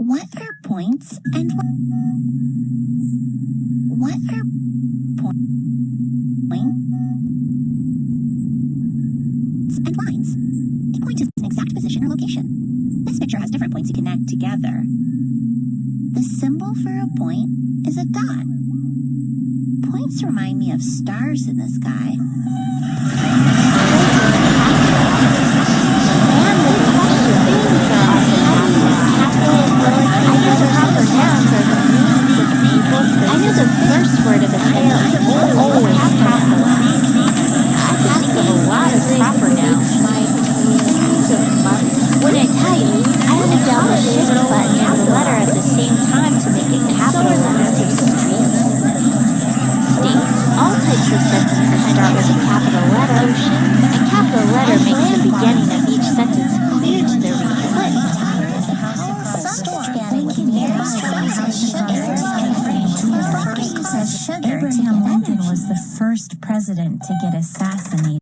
What are points and what, are points and lines? A point is an exact position or location. This picture has different points you connect together. The symbol for a point is a dot. Points remind me of stars in the sky. Proper nouns. When I type, I hold down the shift button and the letter at the same time to make it capital letters of street. State, all types of sentences start with a capital letter, A capital letter makes the beginning of each sentence clear to the reader. Abraham Lincoln was the first president to get assassinated.